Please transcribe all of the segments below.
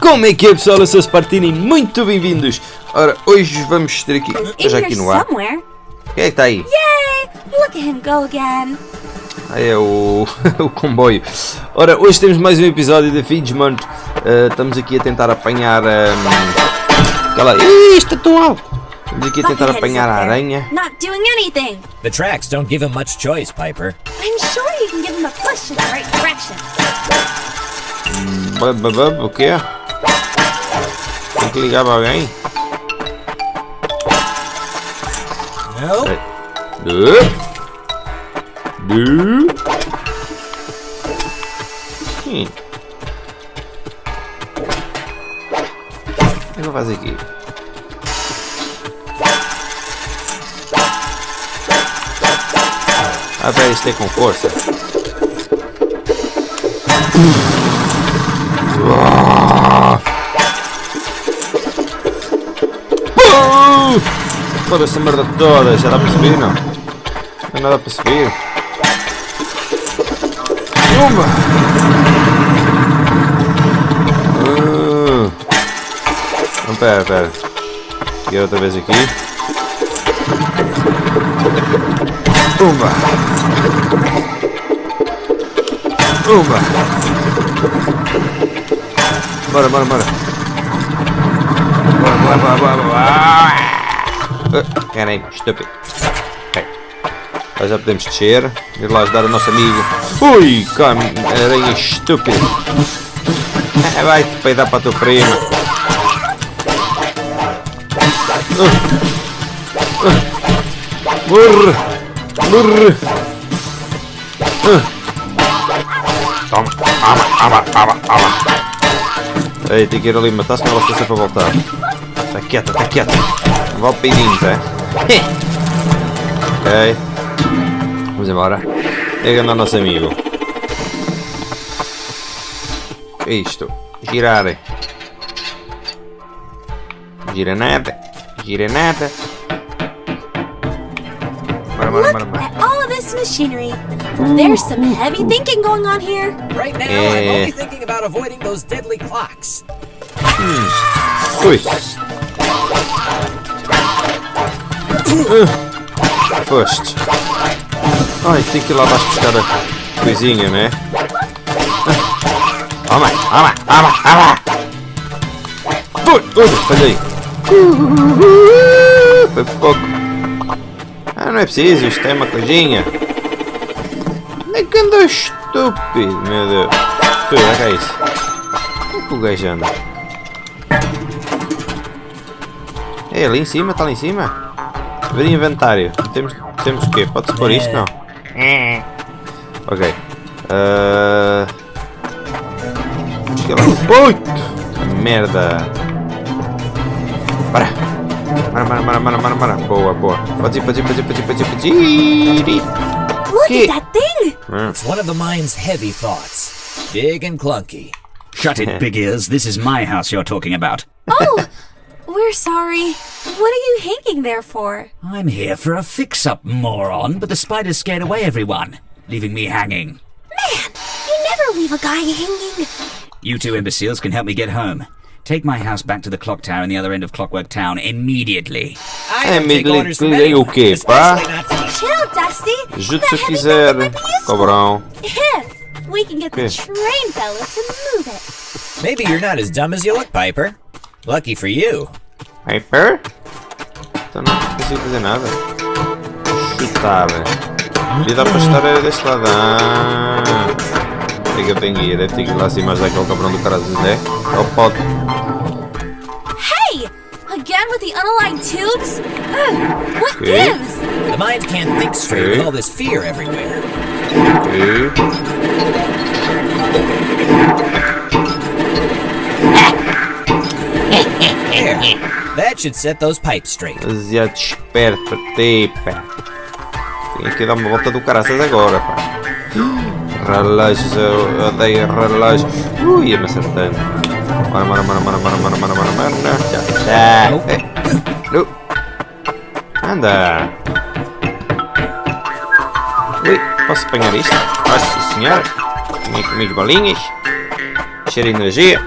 Como é que é pessoal? Eu sou o Spartini, muito bem-vindos! Ora, hoje vamos ter aqui, já aqui no ar. somewhere. Quem é que está aí? Yay! Look at him go again. Ah, é o, o comboio. Ora, hoje temos mais um episódio da Fidgemont. Uh, estamos aqui a tentar apanhar. Um, aquela. Ih, está tão alto! Estamos aqui a tentar apanhar a aranha. Not doing anything. The tracks don't give him much choice, Piper. I'm sure you can give him a push in the right direction. O quê? Tem que ligar para alguém? No? Du? Du? Sim. O que eu vou fazer aqui? Ah, pera, isto é com força. Uh! Foda essa merda toda, já dá para subir, não? Não dá para subir. Uma! Uh. Não, pera, pera. Peguei outra vez aqui. Uma! Uma! Bora, bora, bora! Bora, bora, bora, bora, bora! Uh, Enganei-me, estúpido. Ok. Já podemos descer. Ir lá ajudar o nosso amigo. Ui, cam aranha estúpida. Vai-te peidar para a tua prima. Uh. Uh. Morre! Uh. Toma! Ama, ama, ama, ama! Ei, tem que ir ali matar, senão ela está sempre a voltar. Está quieta, está quieta. Vale peidinho, tá? ok. Vamos embora. Pega no nosso amigo. É isto. Girar. Gira nada. Gira nada. Bora, bora, bora, bora. At all of this machinery. There's some heavy thinking going on here. Right now, I'm Eh. only thinking about avoiding those deadly clocks. Ui. Foste. Ai, tem que ir lá abaixo buscar a coisinha, né? Toma, toma, toma, toma! Ui, ui, falhei. Foi por pouco. Ah, não é preciso, isto é uma coisinha. Nem que andou estúpido, meu Deus. Tu, olha cá isso. Como é que o gajo anda? É ali em cima, está ali em cima? Ver inventário. Temos, temos o quê? Pode-se pôr isto? Não. Ok. Uh... Ui! Merda! Para! Para, para, para, para, para, para. Boa, boa. Pode ir, pode ir, pode ir, pode ir, pode ir, pode ir. Look Okay. at that thing. Hum. It's one of the mind's heavy thoughts. Big and clunky. Shut it, big ears. This is my house you're talking about. Oh, we're sorry. What are you hanging there for? I'm here for a fix-up, moron, but the spiders scared away everyone, leaving me hanging. Man, you never leave a guy hanging. You two imbeciles can help me get home. Take my house back to the clock tower in the other end of Clockwork Town immediately. I É, don't take me- orders from me- anyone, o quê, pá? especially not from a Chill, Dusty. Ajude That se heavy quiser, thing might be cobrão. We can get the train fella to move it. Maybe you're not as dumb as you look, Piper. Lucky for you. Hyper? Então não consigo fazer nada. Chutar. E dá para estar deste lado. Ah. É que eu tenho que ir? Deve ter que ir lá acima ajudar aquele cabrão do cara Zé. Ou pode. Hey! Again with the unaligned tubes? Ugh, what Okay. gives? The mind can't think straight Okay. with all this fear everywhere. E... There. That should set those pipes straight. Demasiado esperto para ti, pá. Tenho que dar uma volta do caraças agora, pá. Relógios, eu odeio relógios. Ui, ia me acertando. Bora, bora, bora, bora, bora, bora, bora, bora, bora. Já, já. Não. Anda. Ui, posso apanhar isto? Posso, senhor. Tinha comigo bolinhas. Cheiro de energia.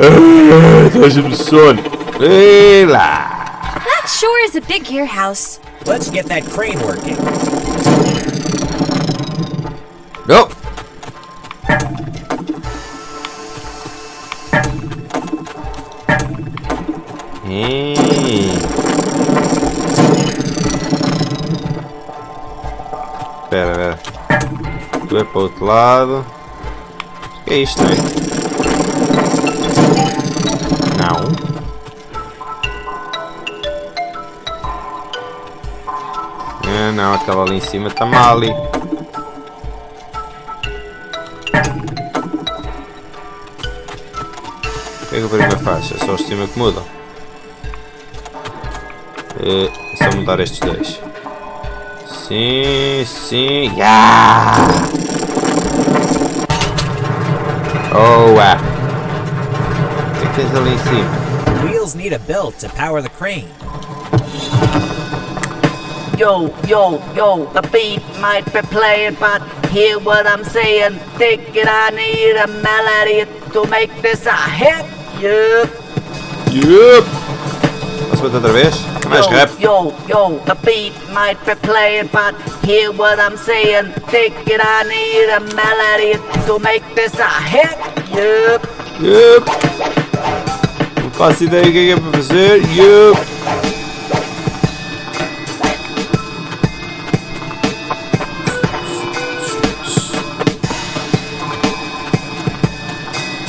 Ah, Deixa-me sono. Ei lá. That sure is a big gear house. Let's get that crane working. Não. Hum. Espera, espera. Tu é para o outro lado. O que é isto, não não, aquela ali em cima está mal. O que é que o primeiro faz? É só os de cima que mudam. Eh, É só mudar estes dois. Sim, sim. Yeah! Oh, ah. O que é que tens ali em cima? The wheels need a belt to power the crane. Yo, yo, yo, the beat might be playing, but hear what I'm saying. Think it, I need a melody to make this a hit. Yup. Yup! Posso bater outra vez? Mais Yo, rápido. yo, yo, the beat might be playing, but hear what I'm saying. Think it, I need a melody to make this a hit. Yup. Yup! Não faço ideia do que é para fazer. Yup!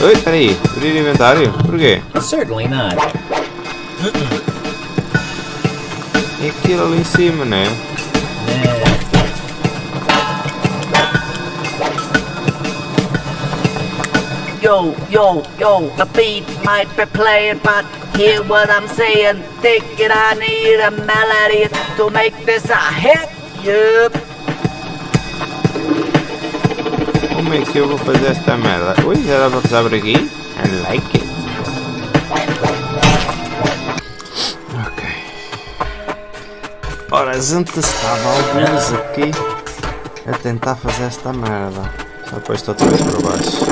Oi, peraí. Abrir inventário? Porquê? Certainly not. É aquilo ali em cima, né? Yo, yo, yo, the beat might be playing, but hear what I'm saying. Think it, I need a melody to make this a hit. Yup. Como é que eu vou fazer esta merda? Ui, já dá para passar por aqui? I like it. Ok. Ora, a gente estava alguns aqui a tentar fazer esta merda. Só depois estou outra vez para baixo.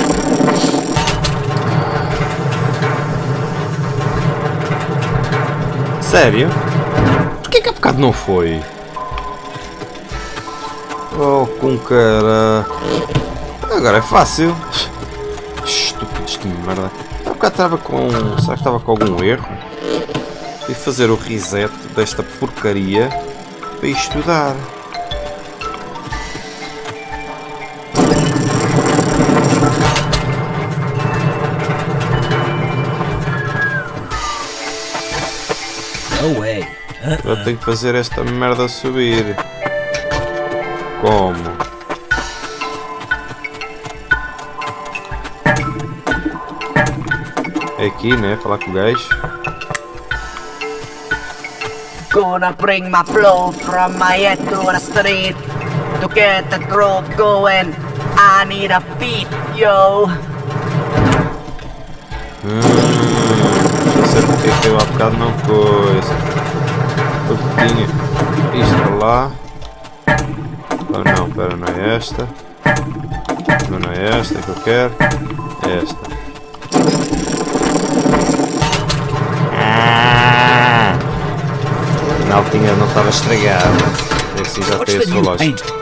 Sério? Porquê que há bocado não foi? Oh, com cara. Agora é fácil. Estúpidos de merda. Há bocado estava com. Será que estava com algum erro? E fazer o reset desta porcaria para estudar. no way. Eu tenho que fazer esta merda subir. Como? Aqui, né? Falar com o gajo. Gonna bring my flow from my head to the street to get the groove going. I need a beat, yo. Hum, eu há bocado não coisa. Porque tinha isto lá. Oh não, pera, não é esta. Não, não é esta que eu quero. É esta.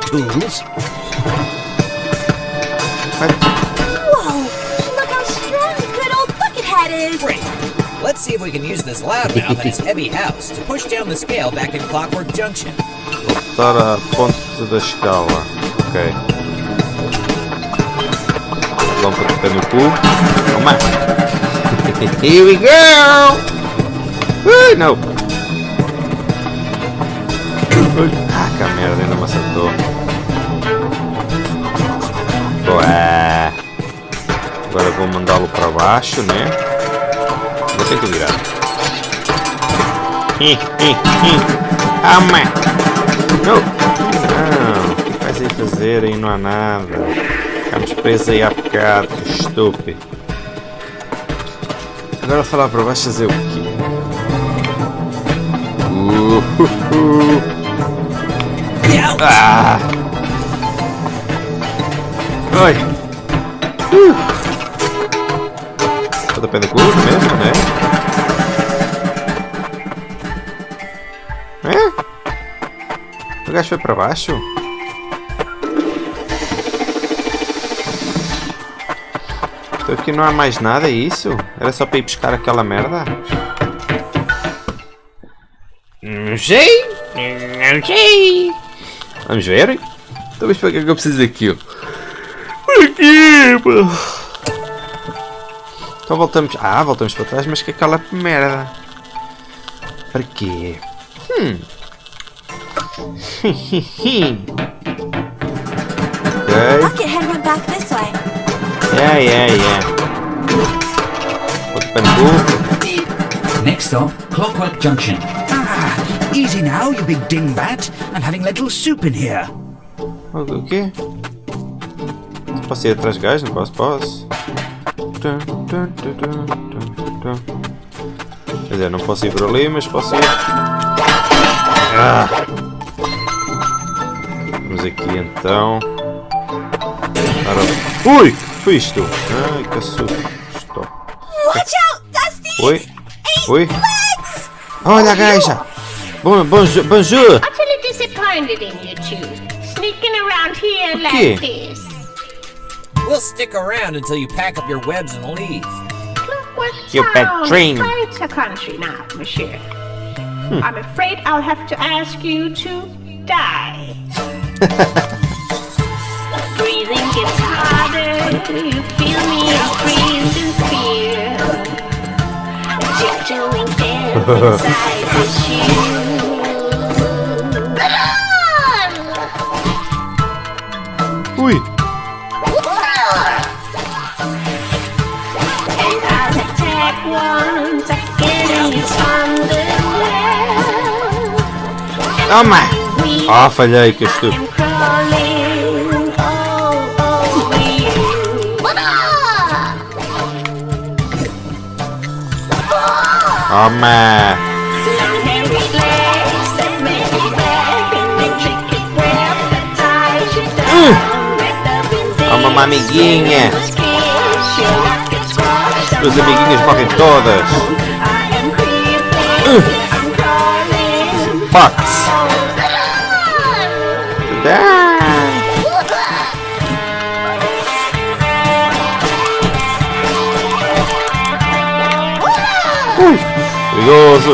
Tools? Whoa! Look how strong good old Buckethead is! Great. Let's see if we can use this loudmouth and his heavy house to push down the scale back in Clockwork Junction. Voltar à ponte da escala. Ok. Lâmpada de pé no cu. Toma! Here we go! Ui, não! Que merda, ainda me acertou. Ué. Agora vou mandá-lo para baixo, né? Vou ter que virar. Hi, hi. Toma! Não! Não! O que vais aí fazer aí? Não há nada. Ficamos presos aí há bocado, estúpido. Agora falar para baixo fazer o quê? Uh, uh, uh. Ah! Oi! Uh. Pode pé curva mesmo, né? É? O gajo foi para baixo? Então aqui não há mais nada, é isso? Era só para ir buscar aquela merda? Não sei! Não sei! Vamos ver? Então mas para que é que eu preciso daquilo? Quê, pô? Então voltamos... Ah, voltamos para trás, mas que aquela merda. Para quê? Hum. ok. Yeah, yeah, yeah. Outro pano Next stop, Clockwork Junction. Easy now, you big dingbat. I'm having little soup in here. O o quê? Posso ir atrás de gajos? Não posso? Posso. Quer dizer, não posso ir por ali, mas posso ir. Ah. Vamos aqui então. Ora... Ui! Que foi isto? Ai, que assusto. Watch out, Dusty! Oi? Oi? Olha a gaja! Bom, bonjour! bonjour. utterly disappointed in you two. Sneaking around here Okay. like this. We'll stick around until you pack up your webs and leave. Clockwork You bad Town dream. is quite a country now, monsieur. Hmm. I'm afraid I'll have to ask you to die. Breathing gets harder. You feel me freeze in fear. Tiptoeing death inside this you. Oh my! Ah, falhei, que estúpido. Oh my! Hum. Toma uma amiguinha! Fox! Ah! Ui! Perigoso!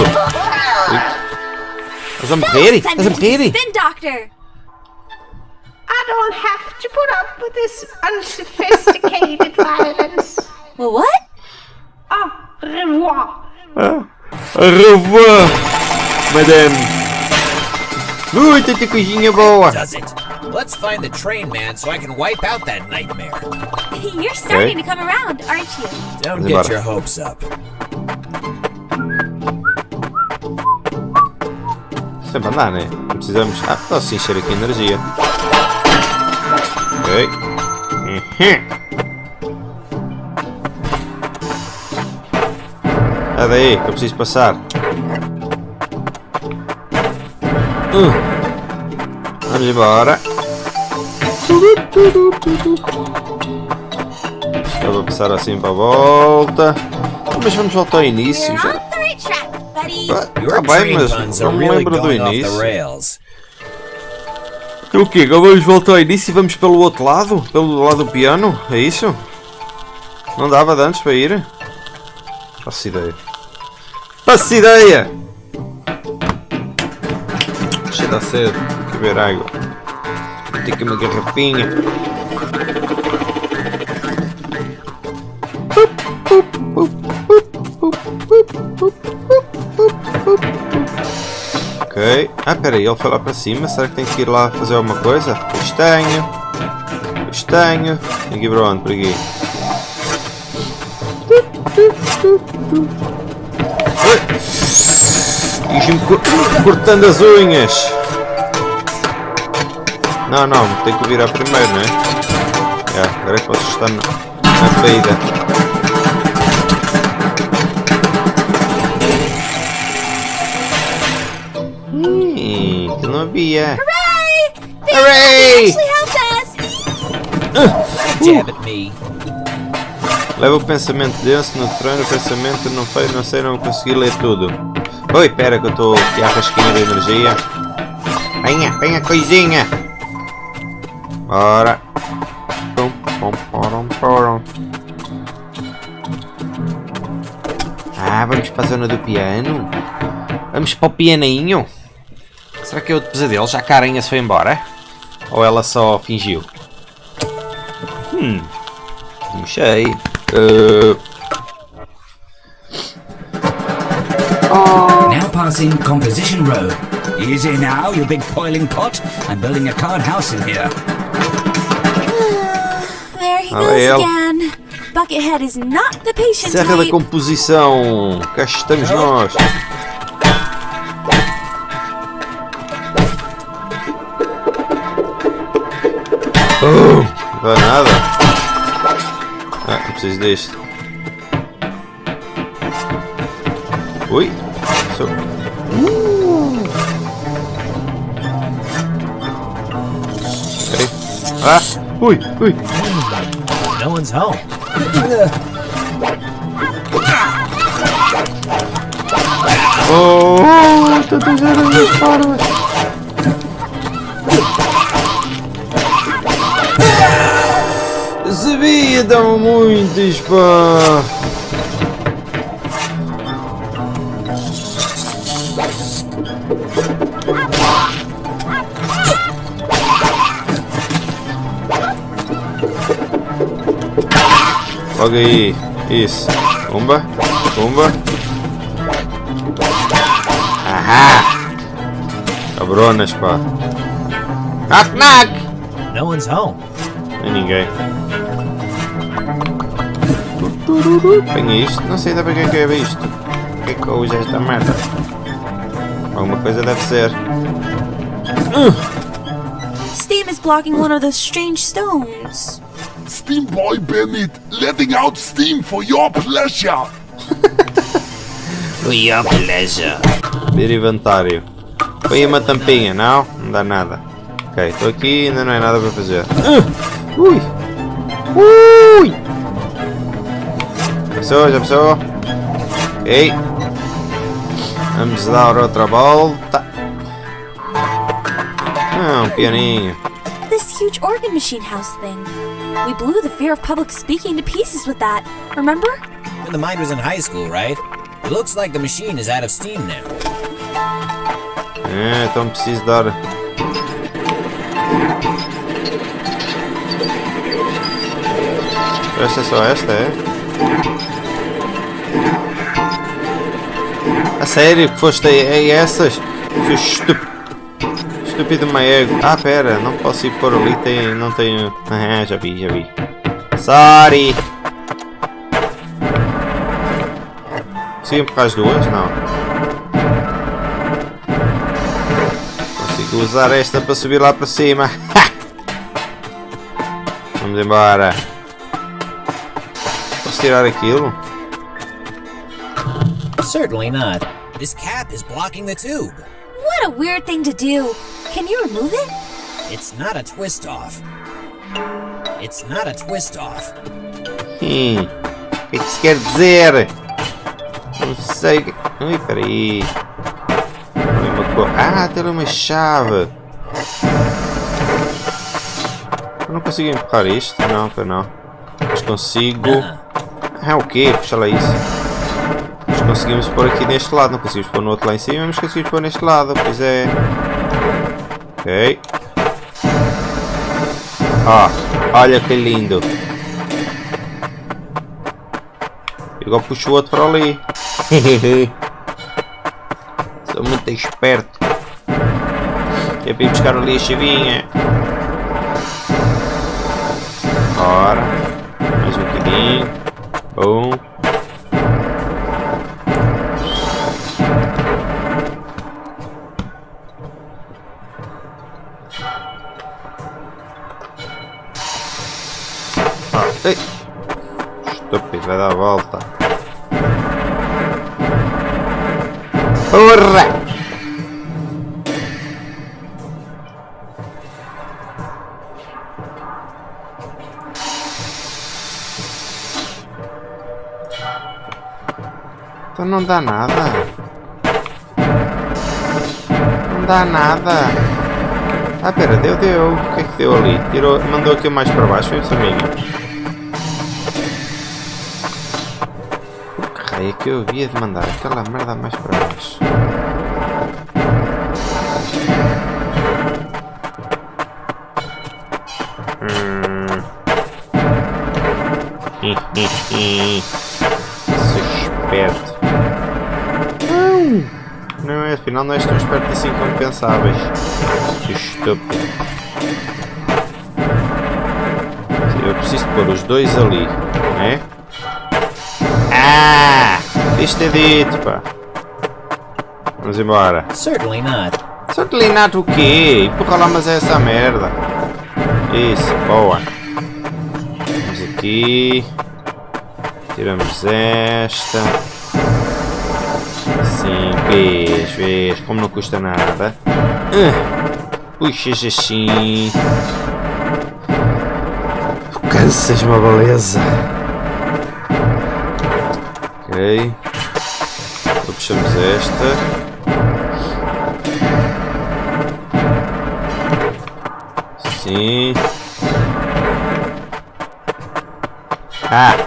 Ui. Estás a morrer? Send Estás a him to the morrer? spin doctor! I don't have to put up with this unsophisticated violence. Well, what? Au revoir. Au revoir, madame! Ui, tanta coisinha boa! Does it? Let's find the train man so I can wipe out that nightmare. You're starting to come around, aren't you? Don't get your hopes up. Sempre andar, né? Não precisamos. Ah, posso encher aqui energia. Ok. Uhum. É daí que eu preciso passar. Hum. Vamos embora. Estava a passar assim para a volta. Mas vamos voltar ao início já. on the right track, buddy. Ah, Your Tá bem, mas não me lembro do início. o quê? Agora vamos voltar ao início e vamos pelo outro lado? Pelo lado do piano? É isso? Não dava de antes para ir? Faço ideia. Faço ideia! Cheio da sede. Quer beber água. Tem aqui uma garrafinha. Ok. Ah, peraí, ele foi lá para cima. Será que tem que ir lá fazer alguma coisa? Castanho. Castanho. Tem que ir para onde? Por aqui. Co- cortando as unhas. Não, não, tem que virar primeiro, não é? É, agora é que posso estar na, na peida. Hum, que não havia. Hooray! Hooray! helped us! Jab at me. Leva o pensamento denso no treino, o pensamento não foi, não sei, não consegui ler tudo. Oi, pera que eu estou aqui à rasquinha da energia. Venha, venha coisinha. Bora. Pum, pum, porum, porum. Ah, vamos para a zona do piano? Vamos para o pianinho? Será que é outro pesadelo? Já a aranha se foi embora? Ou ela só fingiu? Hum. Não sei. Uh, Now passing Composition Row. Easy now, you big boiling pot. I'm building a card house in here. There he Oh, goes yeah. again. Buckethead is not the patient Serra da. Composição. Cá estamos nós. Oh, não dá nada. Ah, não preciso deste. Ui. Sou... Uh. Peraí. Ah! Ui, ui. No one's home. Oh, tantas aranhas parvas. Sabia, dão muitas, pá. Logo aí. Isso. Pumba. Pumba. Ahá! Cabronas, pá. Knock, knock! No one's home. Nem ninguém. Apanha isto? Não sei ainda para que é que é isto. O que é que eu uso esta merda? Alguma coisa deve ser. Steam is blocking one of those strange stones. Steam Boy Bennett, letting out steam for your pleasure. Ver inventário. Põe uma tampinha, não? Não dá nada. Ok, estou aqui ainda não é nada para fazer. Ah! Ui! Ui! Passou, já passou. Ok. Vamos dar outra volta. Ah, um pianinho. This huge organ machine house thing. We blew the fear of public speaking to pieces with that. Remember? When the mind was in high school, right? It looks like the machine is out of steam now. É, então preciso dar. Esta é só esta, é? A sério que foste a essas? Seu estup... estúpido maego. Ah, pera, não posso ir por ali, tem, não tenho... Ah, já vi, já vi. Sorry! Consigo empurrar as duas? Não. Consigo usar esta para subir lá para cima. Vamos embora. Posso tirar aquilo? Certainly not. This cap is blocking the tube. What a weird thing to do. Can you remove it? It's not a twist off. It's not a twist off. Hum. O que é que isso quer dizer? Não sei. o que- Ui, peraí. Ah, tem uma chave. Eu não consigo empurrar isto? Não, para não. Mas consigo. Ah, o quê? Puxa lá isso. Mas conseguimos pôr aqui neste lado. Não conseguimos pôr no outro lá em cima, mas conseguimos pôr neste lado. Pois é. Ok. Ó, olha que lindo. Igual puxo o outro para ali. Sou muito esperto. É para ir buscar ali a chavinha. Ora. Mais um bocadinho. Mas não dá nada. Não dá nada. Ah, pera, deu, deu. O que é que deu ali? Tirou, mandou aquilo mais para baixo, foi isso, amigo? Que raio é que eu havia de mandar aquela merda mais para baixo? Hum. Afinal não és tão esperto assim. Que estúpido. Eu preciso pôr os dois ali, não é? Ah! Isto é dito, pá. Vamos embora. Certainly not. Certainly not o quê? Empurra lá, mas é essa merda. Isso, boa. Vamos aqui. Tiramos esta. Sim, vês, vês, como não custa nada. Uh, puxas assim. Cansas uma beleza. Ok. Então puxamos esta. Sim. Ah!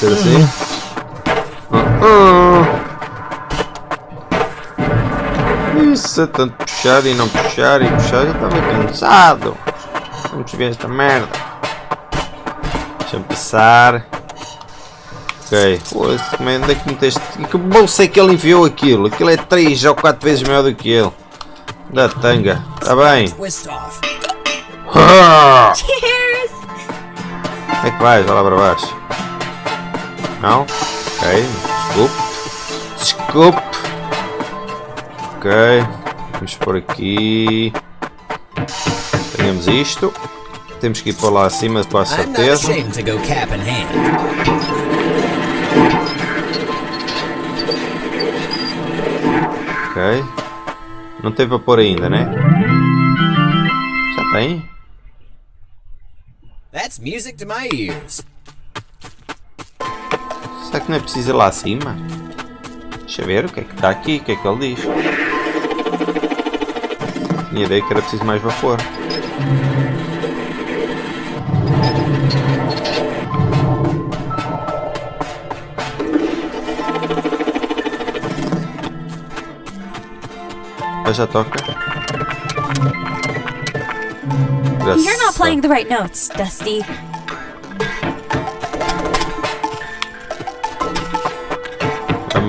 Ser assim? Uh -uh. Isso é tanto puxar e não puxar e puxar, já estava cansado. Vamos ver esta merda. Deixa-me passar. Ok. Pô, como é onde é que meteste? Em que bolsa é que ele enviou aquilo? Aquilo é 3 ou 4 vezes maior do que ele. Da tanga. Está bem. Ah! Cheers! É que vais? Vai lá para baixo. Não? Ok. Desculpe. Desculpe. Ok. Vamos por aqui. Temos isto. Temos que ir para lá acima com a certeza. Ok. Não tem vapor ainda, né? Já tem? That's music to my ears. Será que não é preciso ir lá acima? Deixa ver o que é que está aqui, o que é que ele diz. Tinha ideia que era preciso mais vapor. Já toca. You're not playing the right notes, Dusty.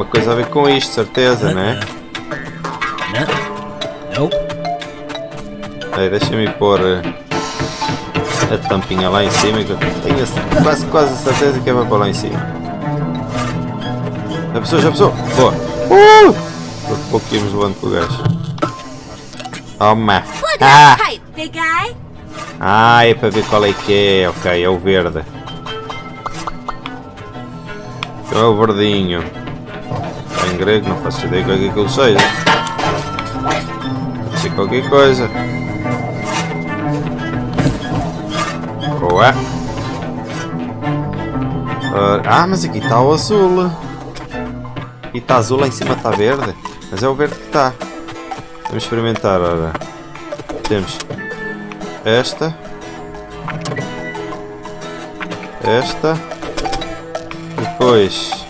É uma coisa a ver com isto, certeza, né? No. Nope. Aí, deixa-me pôr eh, a tampinha lá em cima, que eu tenho a- quase, quase a certeza que é para pôr lá em cima. Já passou, já passou? Boa! Uh! Por pouco íamos levando com o gajo. Toma! Ah! Ah, é para ver qual é que é. Ok, é o verde. É o verdinho. Grego, não faço ideia do que é que aquilo seja. Pode ser qualquer coisa. Boa. Ora, Ah, mas aqui está o azul. Aqui está azul, lá em cima está verde. Mas é o verde que está. Vamos experimentar. Temos esta, esta, depois,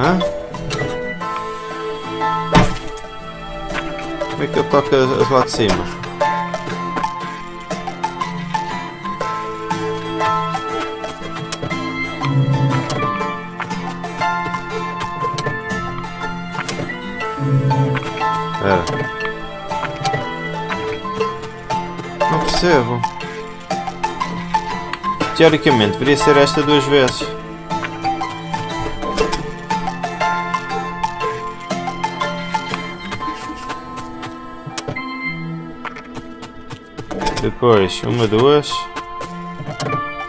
hã? Como é que eu toco as lá de cima? Não percebo. Teoricamente deveria ser esta duas vezes. Depois, uma, duas.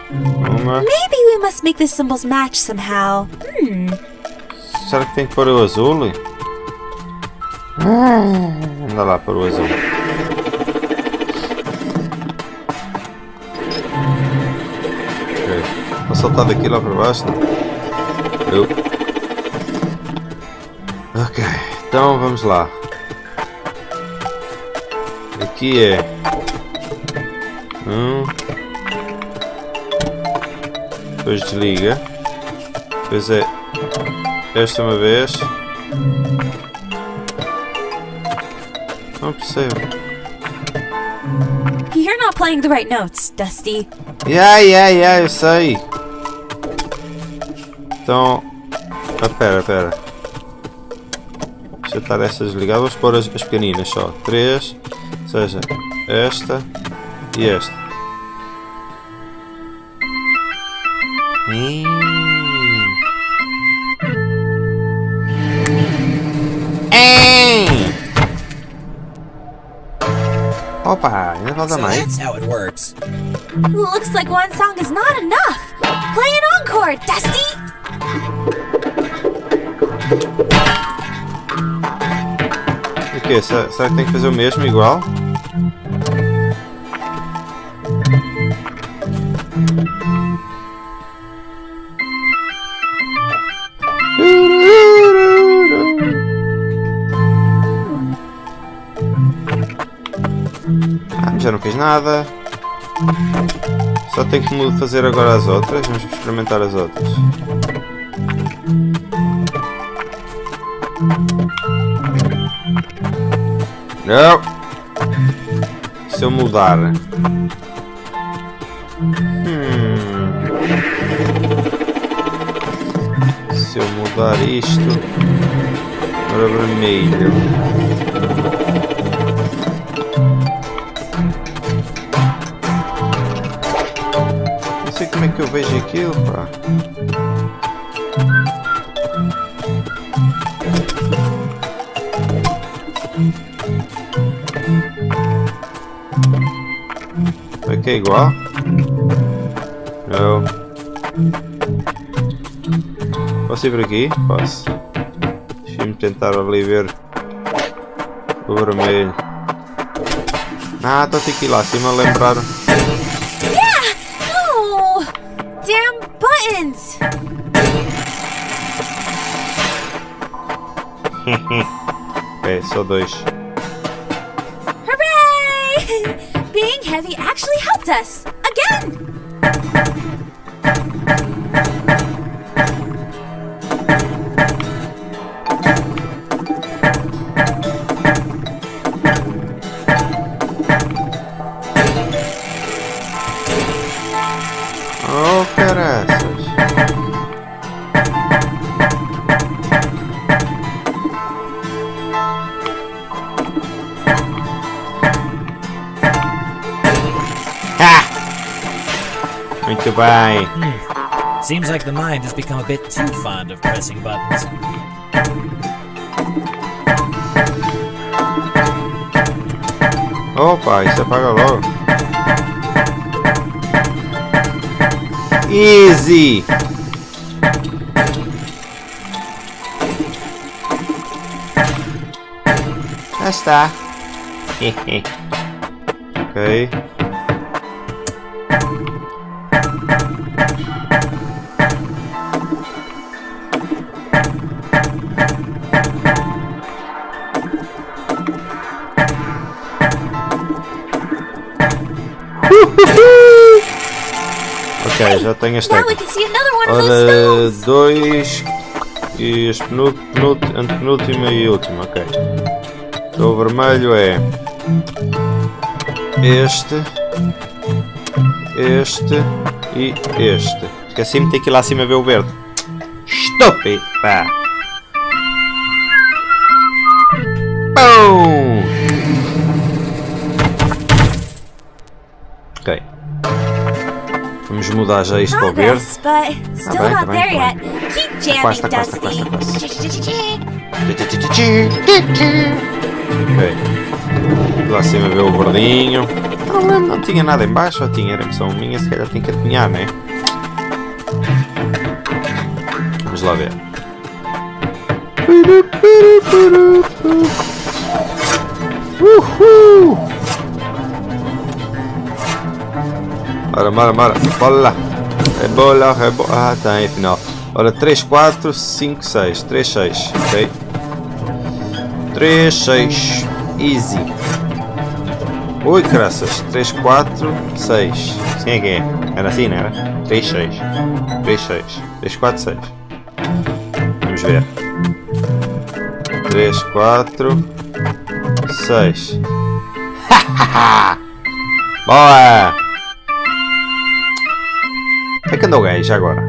Uma. Maybe we must make the symbols match somehow. Hmm. Será que tem que pôr o azul? Anda lá para o azul. Ok. Vou saltar daqui lá para baixo. Eu. Ok. Então vamos lá. Aqui é. Um. Depois desliga. Depois é. Esta uma vez. Não percebo. You're not playing the right notes, Dusty. Yeah, yeah, yeah, eu sei. Então. Ah, pera, pera. Deixa eu estar estas ligadas. Vou pôr as, as pequeninas só. Três. Ou seja, esta e esta. Hum. Opa, ainda falta So mais. that's how it works. Looks like one song is not enough. Play an encore, Dusty. O quê? Será, será que tem que fazer o mesmo igual? Fiz nada. Só tenho que fazer agora as outras. Vamos experimentar as outras. Não! Se eu mudar. Hum. Se eu mudar isto para vermelho. Vejo aquilo, pá. Aqui é igual? Não. Posso ir por aqui? Posso. Deixa-me tentar ali ver o vermelho. Ah, estou aqui lá acima lembrar. Dois. Hooray! Being heavy actually helped us! Bem. Seems like the mind has become a bit too fond of pressing buttons. Opa, isso apaga logo. Easy! Já está. ok. Ok, já tenho those Ora, dois e este penú- penú- antepenúltimo e último, ok. Então o vermelho é este, este e este. Esqueci-me de ter que ir lá acima ver o verde. Estúpido! Pá! Pum! Mudar já isto para verde. Still bem, tá not bem, tá jamming, quase, tá quase, tá Dusty. quase. Ok. Lá acima vê o verdinho. Não, tinha nada em baixo, ou tinha? Era impressão minha, se calhar tinha que adivinhar, né? Vamos lá ver. Uhul! Bora, bora, bora. Lá. Rebola, rebola. Ah, tem, afinal. Ora, 3, 4, 5, 6. 3, 6. Ok. 3, 6. Easy. Ui, graças. 3, 4, 6. Assim é que é. Era assim, não era? 3, 6. 3, 6. 3, 4, 6. Vamos ver. 3, 4, 6. Boa! É que andou o gajo agora?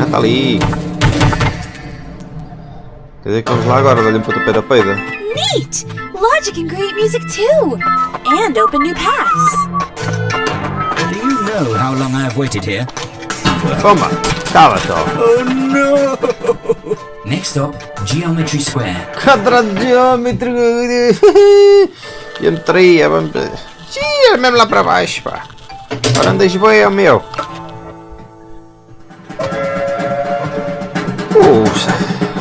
Ah, está ali. Quer dizer que vamos lá agora, dar-lhe um pontapé da peida. Neat! Logic can create music too! And open new paths! Do you know how long I have waited here? Toma! Cala só! Oh no! Next stop, Geometry Square. Quadradiômetro! Geometria, vamos... Sim, é mesmo lá para baixo, pá! Agora andas bem, é o meu! Puxa!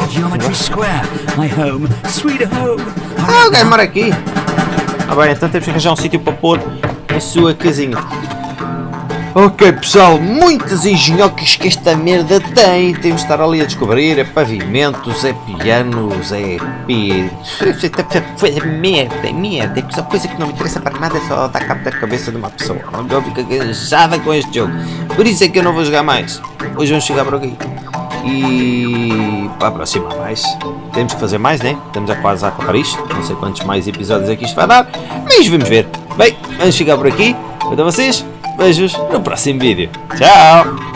Geometry Square, my home, sweet home. Ah, o gajo mora aqui! Ah bem, então temos que arranjar um sítio para pôr a sua casinha. Ok pessoal, muitas engenhocas que esta merda tem. Temos de estar ali a descobrir. É pavimentos, é pianos, é. É merda, é merda. É só coisa que não me interessa para nada, é só dar cabo da cabeça de uma pessoa. Eu fico cansada com este jogo. Por isso é que eu não vou jogar mais. Hoje vamos chegar por aqui. E para a próxima mais. Temos que fazer mais, né? Estamos a quase a acabar isto. Não sei quantos mais episódios é que isto vai dar. Mas vamos ver. Bem, vamos chegar por aqui. Quanto a vocês, beijos no próximo vídeo. Tchau!